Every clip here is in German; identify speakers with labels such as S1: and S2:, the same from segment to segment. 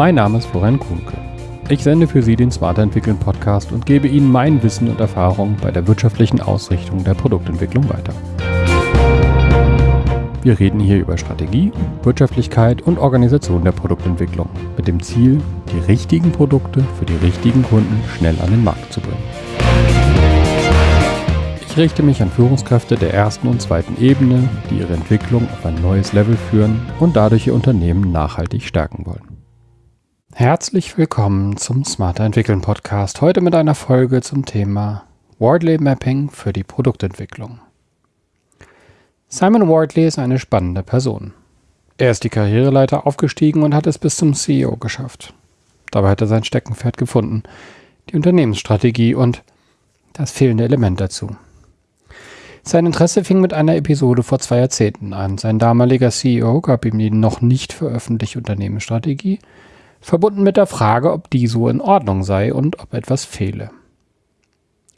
S1: Mein Name ist Florian Kuhnke. Ich sende für Sie den Smarter Entwickeln Podcast und gebe Ihnen mein Wissen und Erfahrung bei der wirtschaftlichen Ausrichtung der Produktentwicklung weiter. Wir reden hier über Strategie, Wirtschaftlichkeit und Organisation der Produktentwicklung mit dem Ziel, die richtigen Produkte für die richtigen Kunden schnell an den Markt zu bringen. Ich richte mich an Führungskräfte der ersten und zweiten Ebene, die ihre Entwicklung auf ein neues Level führen und dadurch ihr Unternehmen nachhaltig stärken wollen. Herzlich willkommen zum Smarter Entwickeln Podcast. Heute mit einer Folge zum Thema Wardley Mapping für die Produktentwicklung. Simon Wardley ist eine spannende Person. Er ist die Karriereleiter aufgestiegen und hat es bis zum CEO geschafft. Dabei hat er sein Steckenpferd gefunden, die Unternehmensstrategie und das fehlende Element dazu. Sein Interesse fing mit einer Episode vor zwei Jahrzehnten an. Sein damaliger CEO gab ihm die noch nicht veröffentlichte Unternehmensstrategie, verbunden mit der Frage, ob die so in Ordnung sei und ob etwas fehle.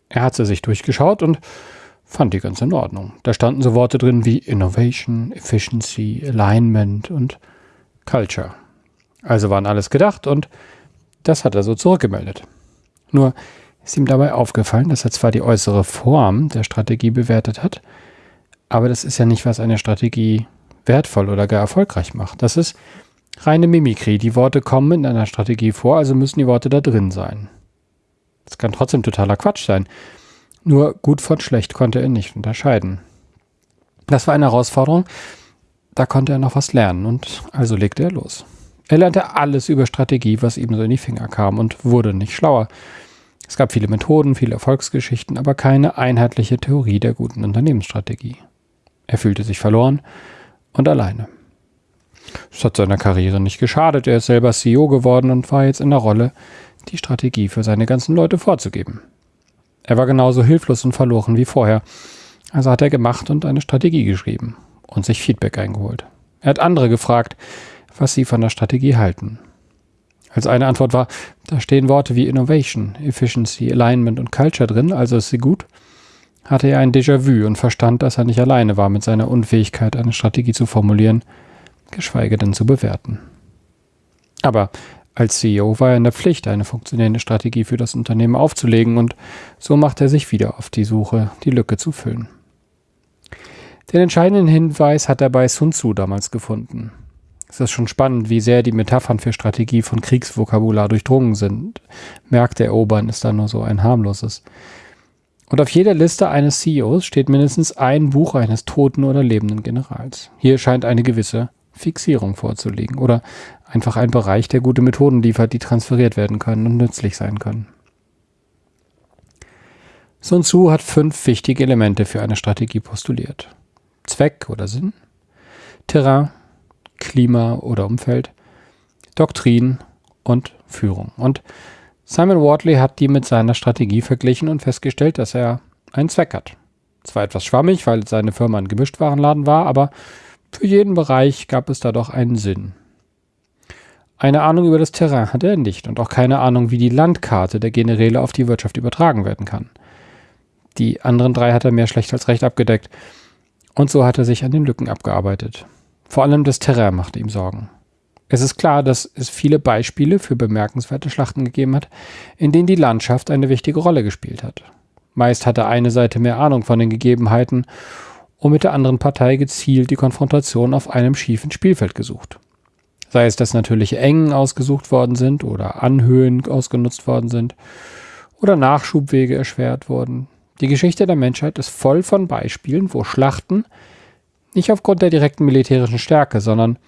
S1: Er hat sie sich durchgeschaut und fand die ganz in Ordnung. Da standen so Worte drin wie Innovation, Efficiency, Alignment und Culture. Also waren alles gedacht und das hat er so zurückgemeldet. Nur ist ihm dabei aufgefallen, dass er zwar die äußere Form der Strategie bewertet hat, aber das ist ja nicht, was eine Strategie wertvoll oder gar erfolgreich macht. Das ist reine Mimikrie. Die Worte kommen in einer Strategie vor, also müssen die Worte da drin sein. Das kann trotzdem totaler Quatsch sein. Nur gut von schlecht konnte er nicht unterscheiden. Das war eine Herausforderung, da konnte er noch was lernen und also legte er los. Er lernte alles über Strategie, was ihm so in die Finger kam und wurde nicht schlauer. Es gab viele Methoden, viele Erfolgsgeschichten, aber keine einheitliche Theorie der guten Unternehmensstrategie. Er fühlte sich verloren und alleine. Es hat seiner Karriere nicht geschadet, er ist selber CEO geworden und war jetzt in der Rolle, die Strategie für seine ganzen Leute vorzugeben. Er war genauso hilflos und verloren wie vorher, also hat er gemacht und eine Strategie geschrieben und sich Feedback eingeholt. Er hat andere gefragt, was sie von der Strategie halten. Als eine Antwort war, da stehen Worte wie Innovation, Efficiency, Alignment und Culture drin, also ist sie gut, hatte er ein Déjà-vu und verstand, dass er nicht alleine war mit seiner Unfähigkeit, eine Strategie zu formulieren, geschweige denn zu bewerten. Aber als CEO war er in der Pflicht, eine funktionierende Strategie für das Unternehmen aufzulegen und so macht er sich wieder auf die Suche, die Lücke zu füllen. Den entscheidenden Hinweis hat er bei Sun Tzu damals gefunden. Es ist schon spannend, wie sehr die Metaphern für Strategie von Kriegsvokabular durchdrungen sind. Märkte erobern ist da nur so ein harmloses. Und auf jeder Liste eines CEOs steht mindestens ein Buch eines toten oder lebenden Generals. Hier scheint eine gewisse Fixierung vorzulegen oder einfach ein Bereich, der gute Methoden liefert, die transferiert werden können und nützlich sein können. Sun Tzu hat fünf wichtige Elemente für eine Strategie postuliert. Zweck oder Sinn, Terrain, Klima oder Umfeld, Doktrin und Führung. Und Simon Wardley hat die mit seiner Strategie verglichen und festgestellt, dass er einen Zweck hat. Zwar etwas schwammig, weil seine Firma ein Gemischtwarenladen war, aber für jeden Bereich gab es da doch einen Sinn. Eine Ahnung über das Terrain hatte er nicht und auch keine Ahnung, wie die Landkarte der Generäle auf die Wirtschaft übertragen werden kann. Die anderen drei hat er mehr schlecht als recht abgedeckt. Und so hat er sich an den Lücken abgearbeitet. Vor allem das Terrain machte ihm Sorgen. Es ist klar, dass es viele Beispiele für bemerkenswerte Schlachten gegeben hat, in denen die Landschaft eine wichtige Rolle gespielt hat. Meist hatte eine Seite mehr Ahnung von den Gegebenheiten und mit der anderen Partei gezielt die Konfrontation auf einem schiefen Spielfeld gesucht. Sei es, dass natürliche Engen ausgesucht worden sind oder Anhöhen ausgenutzt worden sind oder Nachschubwege erschwert wurden. Die Geschichte der Menschheit ist voll von Beispielen, wo Schlachten nicht aufgrund der direkten militärischen Stärke, sondern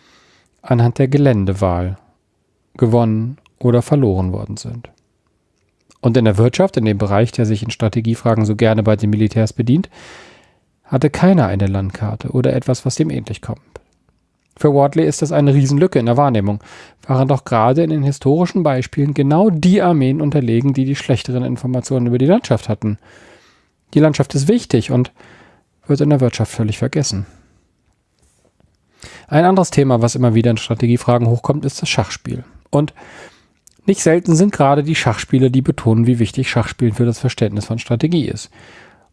S1: anhand der Geländewahl gewonnen oder verloren worden sind. Und in der Wirtschaft, in dem Bereich, der sich in Strategiefragen so gerne bei den Militärs bedient, hatte keiner eine Landkarte oder etwas, was dem ähnlich kommt. Für Wardley ist das eine Riesenlücke in der Wahrnehmung, waren doch gerade in den historischen Beispielen genau die Armeen unterlegen, die die schlechteren Informationen über die Landschaft hatten. Die Landschaft ist wichtig und wird in der Wirtschaft völlig vergessen. Ein anderes Thema, was immer wieder in Strategiefragen hochkommt, ist das Schachspiel. Und nicht selten sind gerade die Schachspieler, die betonen, wie wichtig Schachspielen für das Verständnis von Strategie ist.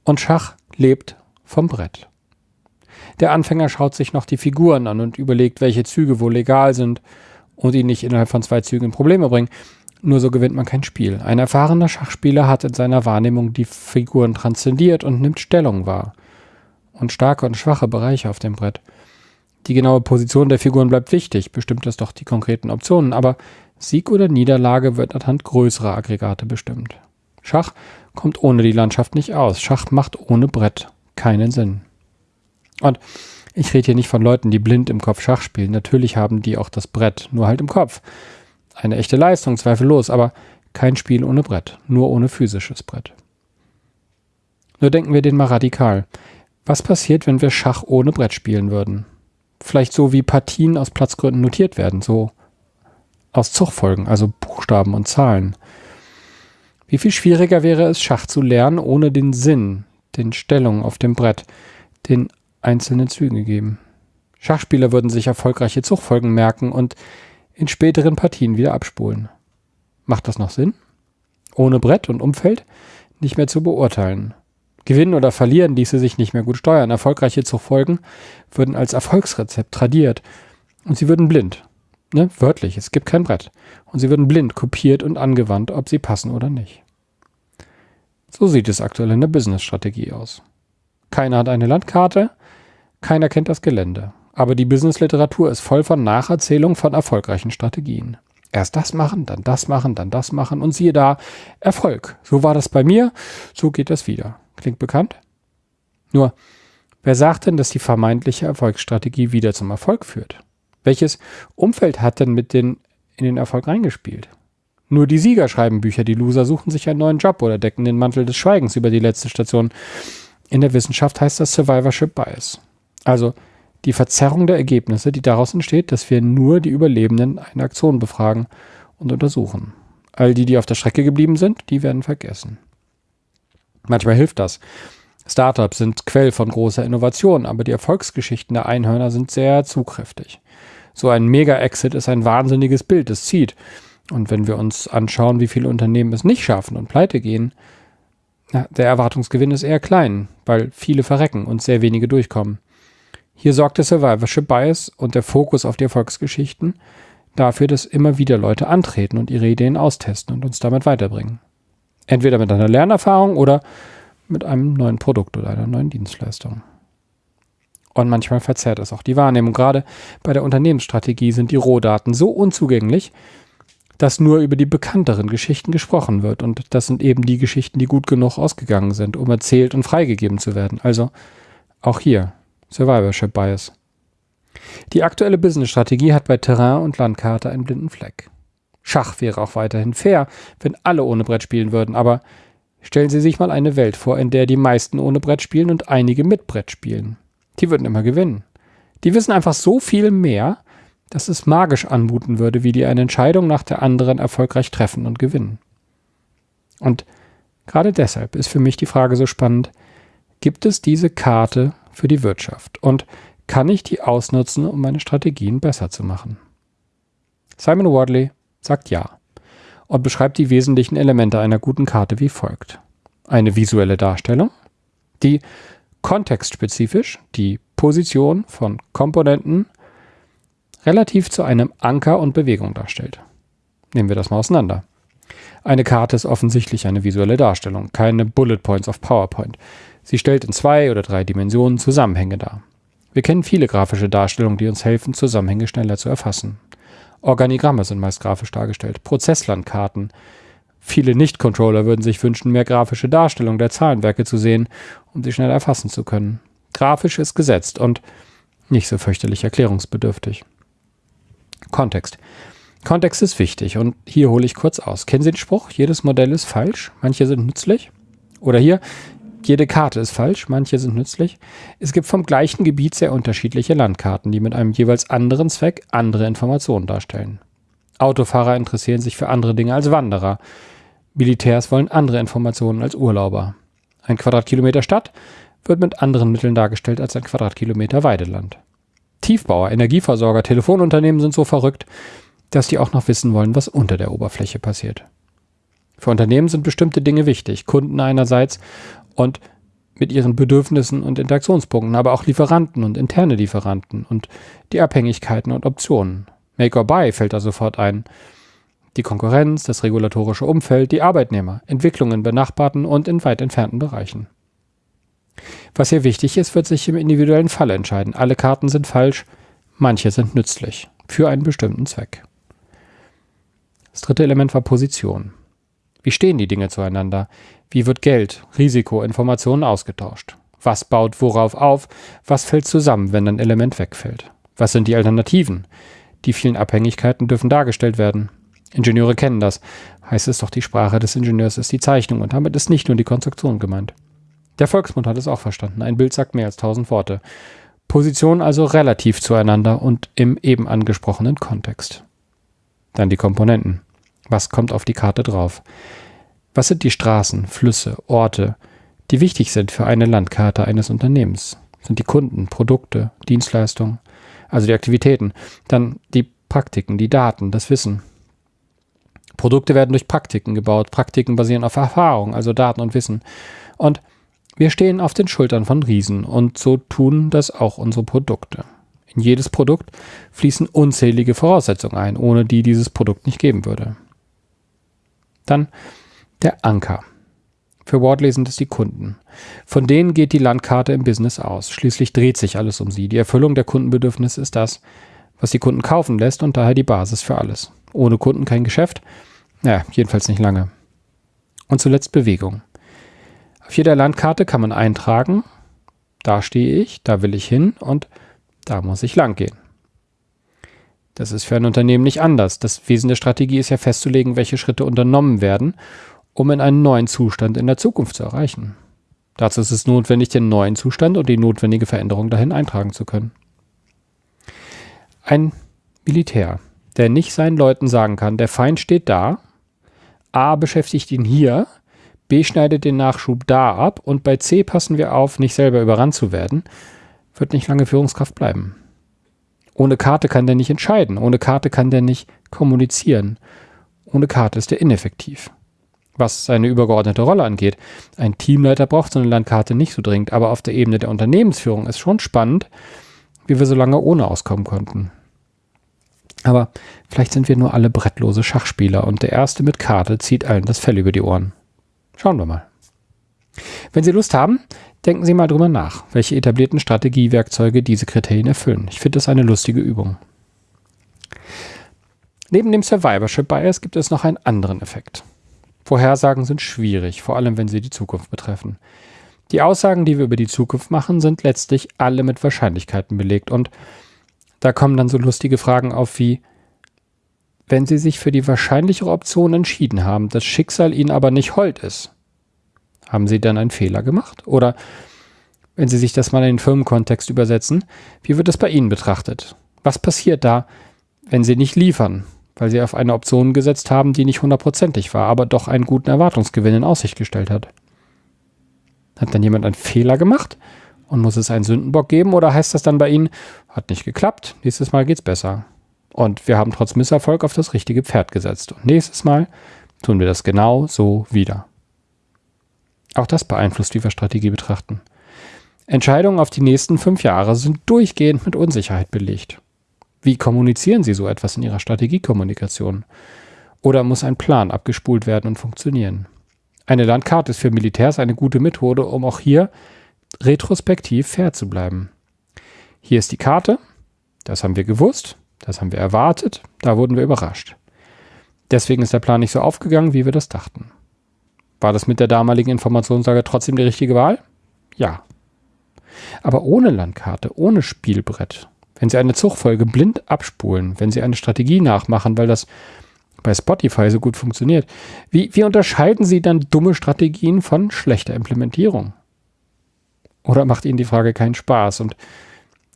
S1: Und Schach lebt vom Brett. Der Anfänger schaut sich noch die Figuren an und überlegt, welche Züge wohl legal sind und ihn nicht innerhalb von zwei Zügen in Probleme bringen. Nur so gewinnt man kein Spiel. Ein erfahrener Schachspieler hat in seiner Wahrnehmung die Figuren transzendiert und nimmt Stellung wahr. Und starke und schwache Bereiche auf dem Brett. Die genaue Position der Figuren bleibt wichtig, bestimmt es doch die konkreten Optionen, aber Sieg oder Niederlage wird anhand größerer Aggregate bestimmt. Schach kommt ohne die Landschaft nicht aus. Schach macht ohne Brett keinen Sinn. Und ich rede hier nicht von Leuten, die blind im Kopf Schach spielen. Natürlich haben die auch das Brett, nur halt im Kopf. Eine echte Leistung, zweifellos, aber kein Spiel ohne Brett, nur ohne physisches Brett. Nur denken wir den mal radikal. Was passiert, wenn wir Schach ohne Brett spielen würden? Vielleicht so wie Partien aus Platzgründen notiert werden, so aus Zugfolgen, also Buchstaben und Zahlen. Wie viel schwieriger wäre es, Schach zu lernen, ohne den Sinn, den Stellungen auf dem Brett, den einzelnen Zügen gegeben. Schachspieler würden sich erfolgreiche Zugfolgen merken und in späteren Partien wieder abspulen. Macht das noch Sinn? Ohne Brett und Umfeld nicht mehr zu beurteilen. Gewinnen oder verlieren ließe sich nicht mehr gut steuern. Erfolgreiche Zugfolgen würden als Erfolgsrezept tradiert und sie würden blind. Ne? Wörtlich, es gibt kein Brett. Und sie würden blind kopiert und angewandt, ob sie passen oder nicht. So sieht es aktuell in der Business-Strategie aus. Keiner hat eine Landkarte, keiner kennt das Gelände. Aber die Business-Literatur ist voll von Nacherzählungen von erfolgreichen Strategien. Erst das machen, dann das machen, dann das machen und siehe da, Erfolg. So war das bei mir, so geht das wieder. Klingt bekannt? Nur, wer sagt denn, dass die vermeintliche Erfolgsstrategie wieder zum Erfolg führt? Welches Umfeld hat denn mit den, in den Erfolg reingespielt? Nur die Sieger schreiben Bücher, die Loser suchen sich einen neuen Job oder decken den Mantel des Schweigens über die letzte Station. In der Wissenschaft heißt das Survivorship Bias. Also die Verzerrung der Ergebnisse, die daraus entsteht, dass wir nur die Überlebenden einer Aktion befragen und untersuchen. All die, die auf der Strecke geblieben sind, die werden vergessen. Manchmal hilft das. Startups sind Quell von großer Innovation, aber die Erfolgsgeschichten der Einhörner sind sehr zugkräftig. So ein Mega-Exit ist ein wahnsinniges Bild, es zieht. Und wenn wir uns anschauen, wie viele Unternehmen es nicht schaffen und pleite gehen, na, der Erwartungsgewinn ist eher klein, weil viele verrecken und sehr wenige durchkommen. Hier sorgt der Survivorship Bias und der Fokus auf die Erfolgsgeschichten dafür, dass immer wieder Leute antreten und ihre Ideen austesten und uns damit weiterbringen. Entweder mit einer Lernerfahrung oder mit einem neuen Produkt oder einer neuen Dienstleistung. Und manchmal verzerrt es auch die Wahrnehmung. Gerade bei der Unternehmensstrategie sind die Rohdaten so unzugänglich, dass nur über die bekannteren Geschichten gesprochen wird. Und das sind eben die Geschichten, die gut genug ausgegangen sind, um erzählt und freigegeben zu werden. Also auch hier Survivorship Bias. Die aktuelle Business-Strategie hat bei Terrain und Landkarte einen blinden Fleck. Schach wäre auch weiterhin fair, wenn alle ohne Brett spielen würden, aber stellen Sie sich mal eine Welt vor, in der die meisten ohne Brett spielen und einige mit Brett spielen. Die würden immer gewinnen. Die wissen einfach so viel mehr, dass es magisch anmuten würde, wie die eine Entscheidung nach der anderen erfolgreich treffen und gewinnen. Und gerade deshalb ist für mich die Frage so spannend, gibt es diese Karte für die Wirtschaft und kann ich die ausnutzen, um meine Strategien besser zu machen? Simon Wardley sagt ja und beschreibt die wesentlichen Elemente einer guten Karte wie folgt. Eine visuelle Darstellung, die kontextspezifisch die Position von Komponenten relativ zu einem Anker und Bewegung darstellt. Nehmen wir das mal auseinander. Eine Karte ist offensichtlich eine visuelle Darstellung, keine Bullet Points auf PowerPoint. Sie stellt in zwei oder drei Dimensionen Zusammenhänge dar. Wir kennen viele grafische Darstellungen, die uns helfen, Zusammenhänge schneller zu erfassen. Organigramme sind meist grafisch dargestellt, Prozesslandkarten. Viele Nicht-Controller würden sich wünschen, mehr grafische Darstellung der Zahlenwerke zu sehen, um sie schnell erfassen zu können. Grafisch ist gesetzt und nicht so fürchterlich erklärungsbedürftig. Kontext. Kontext ist wichtig und hier hole ich kurz aus. Kennen Sie den Spruch, jedes Modell ist falsch, manche sind nützlich? Oder hier, jede Karte ist falsch, manche sind nützlich. Es gibt vom gleichen Gebiet sehr unterschiedliche Landkarten, die mit einem jeweils anderen Zweck andere Informationen darstellen. Autofahrer interessieren sich für andere Dinge als Wanderer. Militärs wollen andere Informationen als Urlauber. Ein Quadratkilometer Stadt wird mit anderen Mitteln dargestellt als ein Quadratkilometer Weideland. Tiefbauer, Energieversorger, Telefonunternehmen sind so verrückt, dass die auch noch wissen wollen, was unter der Oberfläche passiert. Für Unternehmen sind bestimmte Dinge wichtig, Kunden einerseits und mit ihren Bedürfnissen und Interaktionspunkten, aber auch Lieferanten und interne Lieferanten und die Abhängigkeiten und Optionen. Make or Buy fällt da sofort ein. Die Konkurrenz, das regulatorische Umfeld, die Arbeitnehmer, Entwicklungen in benachbarten und in weit entfernten Bereichen. Was hier wichtig ist, wird sich im individuellen Fall entscheiden. Alle Karten sind falsch, manche sind nützlich für einen bestimmten Zweck. Das dritte Element war Position. Wie stehen die Dinge zueinander? Wie wird Geld, Risiko, Informationen ausgetauscht? Was baut worauf auf? Was fällt zusammen, wenn ein Element wegfällt? Was sind die Alternativen? Die vielen Abhängigkeiten dürfen dargestellt werden. Ingenieure kennen das. Heißt es doch, die Sprache des Ingenieurs ist die Zeichnung und damit ist nicht nur die Konstruktion gemeint. Der Volksmund hat es auch verstanden. Ein Bild sagt mehr als tausend Worte. Position also relativ zueinander und im eben angesprochenen Kontext. Dann die Komponenten. Was kommt auf die Karte drauf? Was sind die Straßen, Flüsse, Orte, die wichtig sind für eine Landkarte eines Unternehmens? Sind die Kunden, Produkte, Dienstleistungen, also die Aktivitäten, dann die Praktiken, die Daten, das Wissen. Produkte werden durch Praktiken gebaut. Praktiken basieren auf Erfahrung, also Daten und Wissen. Und wir stehen auf den Schultern von Riesen und so tun das auch unsere Produkte. In jedes Produkt fließen unzählige Voraussetzungen ein, ohne die dieses Produkt nicht geben würde. Dann der Anker. Für Wardley sind es die Kunden. Von denen geht die Landkarte im Business aus. Schließlich dreht sich alles um sie. Die Erfüllung der Kundenbedürfnisse ist das, was die Kunden kaufen lässt und daher die Basis für alles. Ohne Kunden kein Geschäft? Naja, jedenfalls nicht lange. Und zuletzt Bewegung. Auf jeder Landkarte kann man eintragen, da stehe ich, da will ich hin und da muss ich lang gehen. Das ist für ein Unternehmen nicht anders. Das Wesen der Strategie ist ja festzulegen, welche Schritte unternommen werden, um in einen neuen Zustand in der Zukunft zu erreichen. Dazu ist es notwendig, den neuen Zustand und die notwendige Veränderung dahin eintragen zu können. Ein Militär, der nicht seinen Leuten sagen kann, der Feind steht da, A beschäftigt ihn hier, B schneidet den Nachschub da ab und bei C passen wir auf, nicht selber überrannt zu werden, wird nicht lange Führungskraft bleiben. Ohne Karte kann der nicht entscheiden, ohne Karte kann der nicht kommunizieren. Ohne Karte ist er ineffektiv. Was seine übergeordnete Rolle angeht, ein Teamleiter braucht so eine Landkarte nicht so dringend, aber auf der Ebene der Unternehmensführung ist schon spannend, wie wir so lange ohne auskommen konnten. Aber vielleicht sind wir nur alle brettlose Schachspieler und der Erste mit Karte zieht allen das Fell über die Ohren. Schauen wir mal. Wenn Sie Lust haben, denken Sie mal drüber nach, welche etablierten Strategiewerkzeuge diese Kriterien erfüllen. Ich finde das eine lustige Übung. Neben dem Survivorship Bias gibt es noch einen anderen Effekt. Vorhersagen sind schwierig, vor allem wenn sie die Zukunft betreffen. Die Aussagen, die wir über die Zukunft machen, sind letztlich alle mit Wahrscheinlichkeiten belegt und da kommen dann so lustige Fragen auf wie, wenn Sie sich für die wahrscheinlichere Option entschieden haben, das Schicksal Ihnen aber nicht hold ist, haben Sie dann einen Fehler gemacht? Oder wenn Sie sich das mal in den Firmenkontext übersetzen, wie wird es bei Ihnen betrachtet? Was passiert da, wenn Sie nicht liefern, weil Sie auf eine Option gesetzt haben, die nicht hundertprozentig war, aber doch einen guten Erwartungsgewinn in Aussicht gestellt hat? Hat dann jemand einen Fehler gemacht und muss es einen Sündenbock geben oder heißt das dann bei Ihnen, hat nicht geklappt, nächstes Mal geht's besser? Und wir haben trotz Misserfolg auf das richtige Pferd gesetzt. Und nächstes Mal tun wir das genau so wieder. Auch das beeinflusst, wie wir Strategie betrachten. Entscheidungen auf die nächsten fünf Jahre sind durchgehend mit Unsicherheit belegt. Wie kommunizieren Sie so etwas in Ihrer Strategiekommunikation? Oder muss ein Plan abgespult werden und funktionieren? Eine Landkarte ist für Militärs eine gute Methode, um auch hier retrospektiv fair zu bleiben. Hier ist die Karte, das haben wir gewusst, das haben wir erwartet, da wurden wir überrascht. Deswegen ist der Plan nicht so aufgegangen, wie wir das dachten. War das mit der damaligen Informationslage trotzdem die richtige Wahl? Ja. Aber ohne Landkarte, ohne Spielbrett, wenn Sie eine Zugfolge blind abspulen, wenn Sie eine Strategie nachmachen, weil das bei Spotify so gut funktioniert, wie, wie unterscheiden Sie dann dumme Strategien von schlechter Implementierung? Oder macht Ihnen die Frage keinen Spaß? Und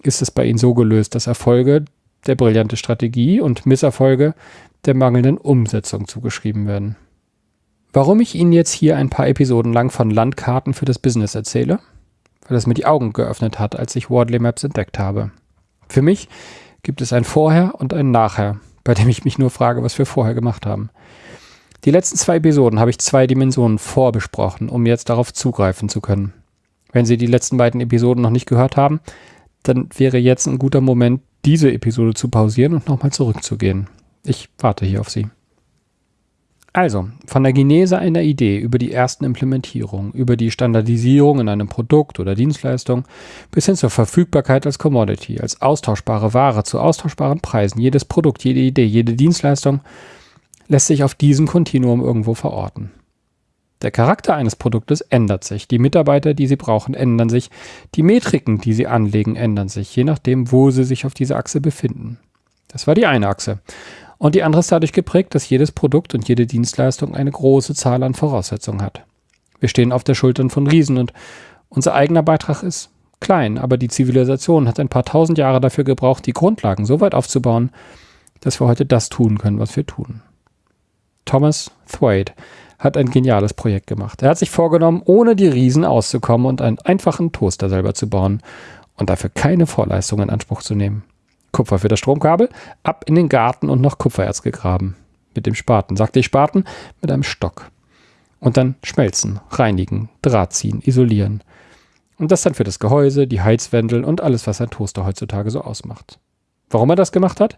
S1: ist es bei Ihnen so gelöst, dass Erfolge der brillante Strategie und Misserfolge der mangelnden Umsetzung zugeschrieben werden. Warum ich Ihnen jetzt hier ein paar Episoden lang von Landkarten für das Business erzähle? Weil es mir die Augen geöffnet hat, als ich Wardley Maps entdeckt habe. Für mich gibt es ein Vorher und ein Nachher, bei dem ich mich nur frage, was wir vorher gemacht haben. Die letzten zwei Episoden habe ich zwei Dimensionen vorbesprochen, um jetzt darauf zugreifen zu können. Wenn Sie die letzten beiden Episoden noch nicht gehört haben, dann wäre jetzt ein guter Moment, diese Episode zu pausieren und nochmal zurückzugehen. Ich warte hier auf Sie. Also, von der Genese einer Idee über die ersten Implementierungen, über die Standardisierung in einem Produkt oder Dienstleistung bis hin zur Verfügbarkeit als Commodity, als austauschbare Ware zu austauschbaren Preisen. Jedes Produkt, jede Idee, jede Dienstleistung lässt sich auf diesem Kontinuum irgendwo verorten. Der Charakter eines Produktes ändert sich, die Mitarbeiter, die Sie brauchen, ändern sich, die Metriken, die Sie anlegen, ändern sich, je nachdem, wo Sie sich auf dieser Achse befinden. Das war die eine Achse. Und die andere ist dadurch geprägt, dass jedes Produkt und jede Dienstleistung eine große Zahl an Voraussetzungen hat. Wir stehen auf der Schultern von Riesen und unser eigener Beitrag ist klein, aber die Zivilisation hat ein paar tausend Jahre dafür gebraucht, die Grundlagen so weit aufzubauen, dass wir heute das tun können, was wir tun. Thomas Thwaite hat ein geniales Projekt gemacht. Er hat sich vorgenommen, ohne die Riesen auszukommen und einen einfachen Toaster selber zu bauen und dafür keine Vorleistung in Anspruch zu nehmen. Kupfer für das Stromkabel, ab in den Garten und noch Kupfererz gegraben. Mit dem Spaten, sagte ich Spaten, mit einem Stock. Und dann schmelzen, reinigen, Draht ziehen, isolieren. Und das dann für das Gehäuse, die Heizwendel und alles, was ein Toaster heutzutage so ausmacht. Warum er das gemacht hat?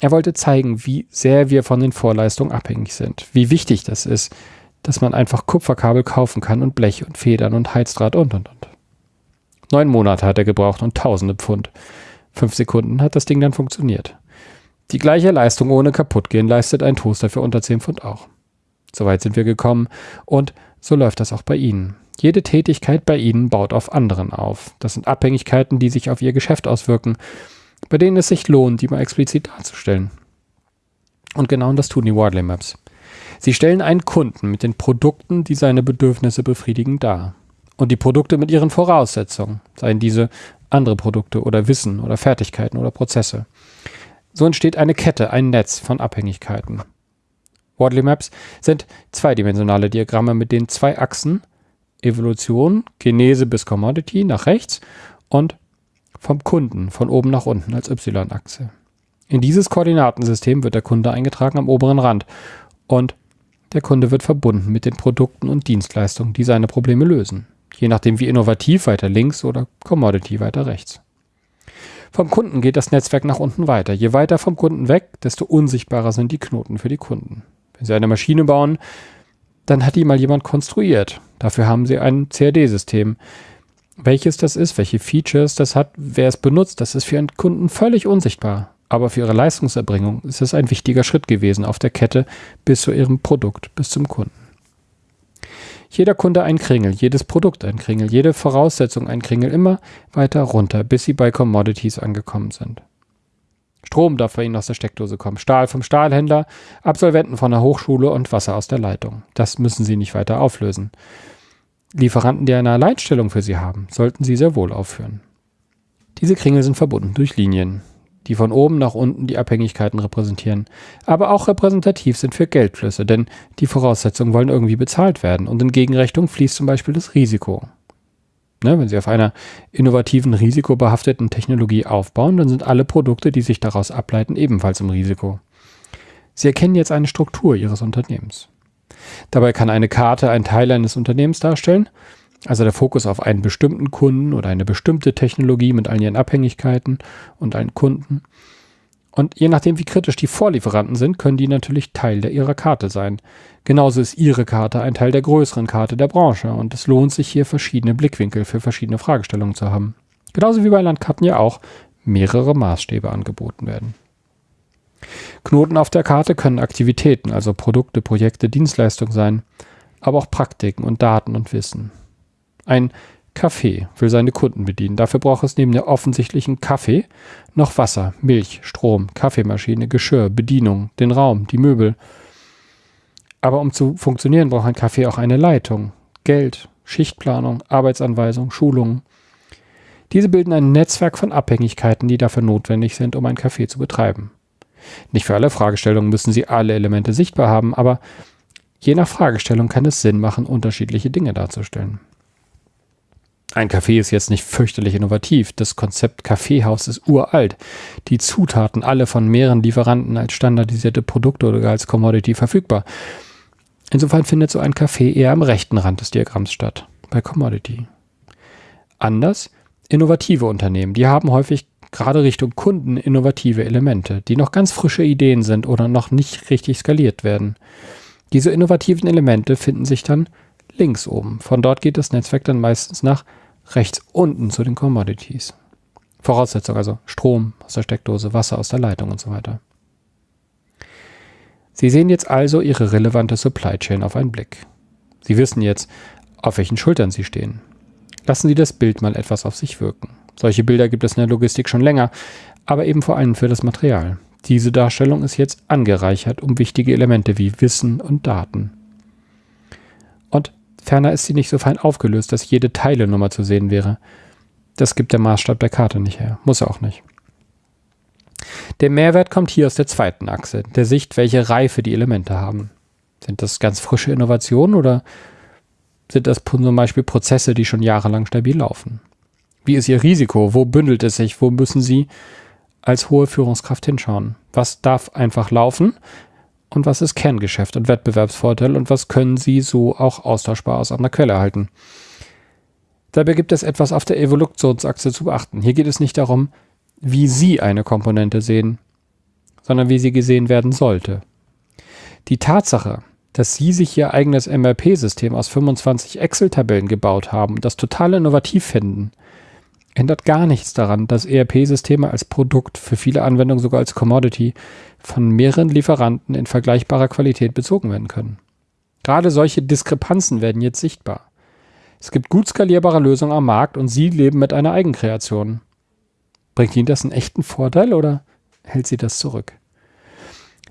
S1: Er wollte zeigen, wie sehr wir von den Vorleistungen abhängig sind, wie wichtig das ist, dass man einfach Kupferkabel kaufen kann und Blech und Federn und Heizdraht und und und. Neun Monate hat er gebraucht und tausende Pfund. Fünf Sekunden hat das Ding dann funktioniert. Die gleiche Leistung ohne kaputtgehen leistet ein Toaster für unter 10 Pfund auch. Soweit sind wir gekommen und so läuft das auch bei Ihnen. Jede Tätigkeit bei Ihnen baut auf anderen auf. Das sind Abhängigkeiten, die sich auf Ihr Geschäft auswirken, bei denen es sich lohnt, die mal explizit darzustellen. Und genau das tun die Wardley Maps. Sie stellen einen Kunden mit den Produkten, die seine Bedürfnisse befriedigen, dar. Und die Produkte mit ihren Voraussetzungen, seien diese andere Produkte oder Wissen oder Fertigkeiten oder Prozesse. So entsteht eine Kette, ein Netz von Abhängigkeiten. Wardley Maps sind zweidimensionale Diagramme mit den zwei Achsen Evolution, Genese bis Commodity nach rechts und vom Kunden von oben nach unten als Y-Achse. In dieses Koordinatensystem wird der Kunde eingetragen am oberen Rand und der Kunde wird verbunden mit den Produkten und Dienstleistungen, die seine Probleme lösen je nachdem wie innovativ weiter links oder Commodity weiter rechts. Vom Kunden geht das Netzwerk nach unten weiter. Je weiter vom Kunden weg, desto unsichtbarer sind die Knoten für die Kunden. Wenn Sie eine Maschine bauen, dann hat die mal jemand konstruiert. Dafür haben Sie ein CAD-System. Welches das ist, welche Features das hat, wer es benutzt, das ist für Ihren Kunden völlig unsichtbar. Aber für Ihre Leistungserbringung ist es ein wichtiger Schritt gewesen auf der Kette bis zu Ihrem Produkt, bis zum Kunden jeder Kunde ein Kringel, jedes Produkt ein Kringel, jede Voraussetzung ein Kringel, immer weiter runter, bis sie bei Commodities angekommen sind. Strom darf bei Ihnen aus der Steckdose kommen, Stahl vom Stahlhändler, Absolventen von der Hochschule und Wasser aus der Leitung. Das müssen Sie nicht weiter auflösen. Lieferanten, die eine Alleinstellung für Sie haben, sollten Sie sehr wohl aufführen. Diese Kringel sind verbunden durch Linien die von oben nach unten die Abhängigkeiten repräsentieren, aber auch repräsentativ sind für Geldflüsse, denn die Voraussetzungen wollen irgendwie bezahlt werden und in Gegenrechnung fließt zum Beispiel das Risiko. Ne, wenn Sie auf einer innovativen, risikobehafteten Technologie aufbauen, dann sind alle Produkte, die sich daraus ableiten, ebenfalls im Risiko. Sie erkennen jetzt eine Struktur Ihres Unternehmens. Dabei kann eine Karte ein Teil eines Unternehmens darstellen also der Fokus auf einen bestimmten Kunden oder eine bestimmte Technologie mit all ihren Abhängigkeiten und allen Kunden. Und je nachdem, wie kritisch die Vorlieferanten sind, können die natürlich Teil der ihrer Karte sein. Genauso ist ihre Karte ein Teil der größeren Karte der Branche und es lohnt sich hier verschiedene Blickwinkel für verschiedene Fragestellungen zu haben. Genauso wie bei Landkarten ja auch mehrere Maßstäbe angeboten werden. Knoten auf der Karte können Aktivitäten, also Produkte, Projekte, Dienstleistungen sein, aber auch Praktiken und Daten und Wissen. Ein Café will seine Kunden bedienen. Dafür braucht es neben der offensichtlichen Kaffee noch Wasser, Milch, Strom, Kaffeemaschine, Geschirr, Bedienung, den Raum, die Möbel. Aber um zu funktionieren, braucht ein Café auch eine Leitung, Geld, Schichtplanung, Arbeitsanweisung, Schulungen. Diese bilden ein Netzwerk von Abhängigkeiten, die dafür notwendig sind, um ein Café zu betreiben. Nicht für alle Fragestellungen müssen Sie alle Elemente sichtbar haben, aber je nach Fragestellung kann es Sinn machen, unterschiedliche Dinge darzustellen. Ein Café ist jetzt nicht fürchterlich innovativ. Das Konzept Kaffeehaus ist uralt. Die Zutaten alle von mehreren Lieferanten als standardisierte Produkte oder als Commodity verfügbar. Insofern findet so ein Café eher am rechten Rand des Diagramms statt, bei Commodity. Anders, innovative Unternehmen, die haben häufig gerade Richtung Kunden innovative Elemente, die noch ganz frische Ideen sind oder noch nicht richtig skaliert werden. Diese innovativen Elemente finden sich dann links oben. Von dort geht das Netzwerk dann meistens nach rechts unten zu den Commodities. Voraussetzung also Strom aus der Steckdose, Wasser aus der Leitung und so weiter. Sie sehen jetzt also Ihre relevante Supply Chain auf einen Blick. Sie wissen jetzt, auf welchen Schultern Sie stehen. Lassen Sie das Bild mal etwas auf sich wirken. Solche Bilder gibt es in der Logistik schon länger, aber eben vor allem für das Material. Diese Darstellung ist jetzt angereichert um wichtige Elemente wie Wissen und Daten. Und ferner ist sie nicht so fein aufgelöst, dass jede Teilenummer zu sehen wäre. Das gibt der Maßstab der Karte nicht her. Muss er auch nicht. Der Mehrwert kommt hier aus der zweiten Achse, der Sicht, welche Reife die Elemente haben. Sind das ganz frische Innovationen oder sind das zum Beispiel Prozesse, die schon jahrelang stabil laufen? Wie ist Ihr Risiko? Wo bündelt es sich? Wo müssen Sie als hohe Führungskraft hinschauen? Was darf einfach laufen? Und was ist Kerngeschäft und Wettbewerbsvorteil? Und was können Sie so auch austauschbar aus einer Quelle erhalten? Dabei gibt es etwas auf der Evolutionsachse zu beachten. Hier geht es nicht darum, wie Sie eine Komponente sehen, sondern wie sie gesehen werden sollte. Die Tatsache, dass Sie sich Ihr eigenes MRP-System aus 25 Excel-Tabellen gebaut haben und das total innovativ finden, ändert gar nichts daran, dass ERP-Systeme als Produkt, für viele Anwendungen sogar als Commodity, von mehreren Lieferanten in vergleichbarer Qualität bezogen werden können. Gerade solche Diskrepanzen werden jetzt sichtbar. Es gibt gut skalierbare Lösungen am Markt und Sie leben mit einer Eigenkreation. Bringt Ihnen das einen echten Vorteil oder hält Sie das zurück?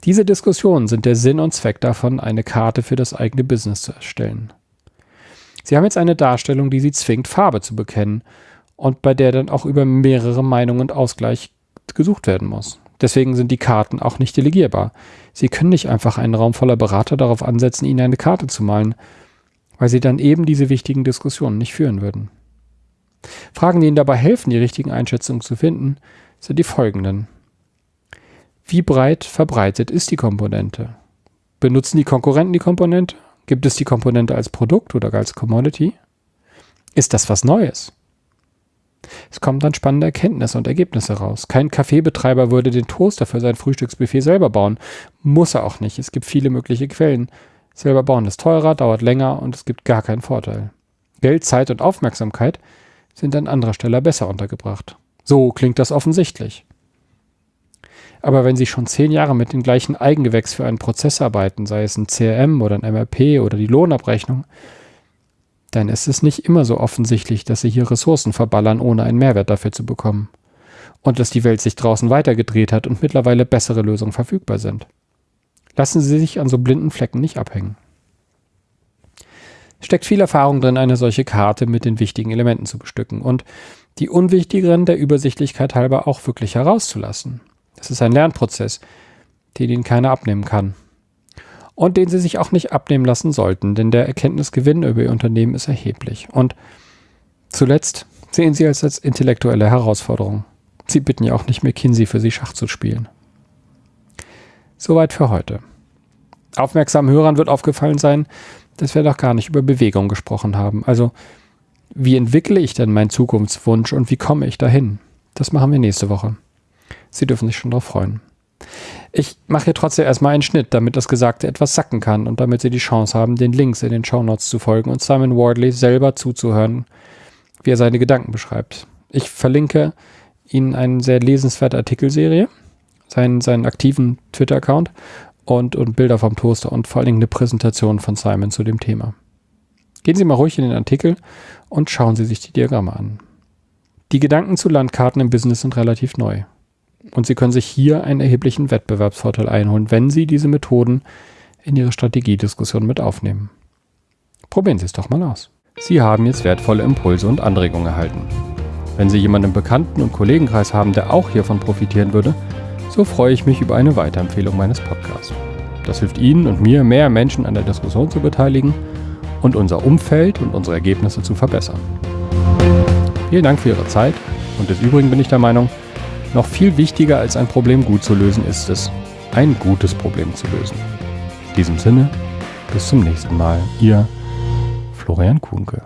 S1: Diese Diskussionen sind der Sinn und Zweck davon, eine Karte für das eigene Business zu erstellen. Sie haben jetzt eine Darstellung, die Sie zwingt, Farbe zu bekennen und bei der dann auch über mehrere Meinungen und Ausgleich gesucht werden muss. Deswegen sind die Karten auch nicht delegierbar. Sie können nicht einfach einen Raum voller Berater darauf ansetzen, Ihnen eine Karte zu malen, weil Sie dann eben diese wichtigen Diskussionen nicht führen würden. Fragen, die Ihnen dabei helfen, die richtigen Einschätzungen zu finden, sind die folgenden. Wie breit verbreitet ist die Komponente? Benutzen die Konkurrenten die Komponente? Gibt es die Komponente als Produkt oder als Commodity? Ist das was Neues? Es kommen dann spannende Erkenntnisse und Ergebnisse raus. Kein Kaffeebetreiber würde den Toaster für sein Frühstücksbuffet selber bauen. Muss er auch nicht. Es gibt viele mögliche Quellen. Selber bauen ist teurer, dauert länger und es gibt gar keinen Vorteil. Geld, Zeit und Aufmerksamkeit sind an anderer Stelle besser untergebracht. So klingt das offensichtlich. Aber wenn Sie schon zehn Jahre mit dem gleichen Eigengewächs für einen Prozess arbeiten, sei es ein CRM oder ein MRP oder die Lohnabrechnung, ist es nicht immer so offensichtlich, dass sie hier Ressourcen verballern, ohne einen Mehrwert dafür zu bekommen. Und dass die Welt sich draußen weitergedreht hat und mittlerweile bessere Lösungen verfügbar sind. Lassen Sie sich an so blinden Flecken nicht abhängen. Steckt viel Erfahrung drin, eine solche Karte mit den wichtigen Elementen zu bestücken und die unwichtigeren der Übersichtlichkeit halber auch wirklich herauszulassen. Das ist ein Lernprozess, den Ihnen keiner abnehmen kann und den sie sich auch nicht abnehmen lassen sollten, denn der Erkenntnisgewinn über ihr Unternehmen ist erheblich. Und zuletzt sehen sie es als intellektuelle Herausforderung. Sie bitten ja auch nicht McKinsey für sie Schach zu spielen. Soweit für heute. Aufmerksamen Hörern wird aufgefallen sein, dass wir noch gar nicht über Bewegung gesprochen haben. Also, wie entwickle ich denn meinen Zukunftswunsch und wie komme ich dahin? Das machen wir nächste Woche. Sie dürfen sich schon darauf freuen. Ich mache hier trotzdem erstmal einen Schnitt, damit das Gesagte etwas sacken kann und damit Sie die Chance haben, den Links in den Shownotes zu folgen und Simon Wardley selber zuzuhören, wie er seine Gedanken beschreibt. Ich verlinke Ihnen eine sehr lesenswerte Artikelserie, seinen, seinen aktiven Twitter-Account und, und Bilder vom Toaster und vor allen Dingen eine Präsentation von Simon zu dem Thema. Gehen Sie mal ruhig in den Artikel und schauen Sie sich die Diagramme an. Die Gedanken zu Landkarten im Business sind relativ neu. Und Sie können sich hier einen erheblichen Wettbewerbsvorteil einholen, wenn Sie diese Methoden in Ihre Strategiediskussion mit aufnehmen. Probieren Sie es doch mal aus. Sie haben jetzt wertvolle Impulse und Anregungen erhalten. Wenn Sie jemanden im Bekannten- und Kollegenkreis haben, der auch hiervon profitieren würde, so freue ich mich über eine Weiterempfehlung meines Podcasts. Das hilft Ihnen und mir, mehr Menschen an der Diskussion zu beteiligen und unser Umfeld und unsere Ergebnisse zu verbessern. Vielen Dank für Ihre Zeit und des Übrigen bin ich der Meinung, noch viel wichtiger als ein Problem gut zu lösen ist es, ein gutes Problem zu lösen. In diesem Sinne, bis zum nächsten Mal. Ihr Florian Kuhnke.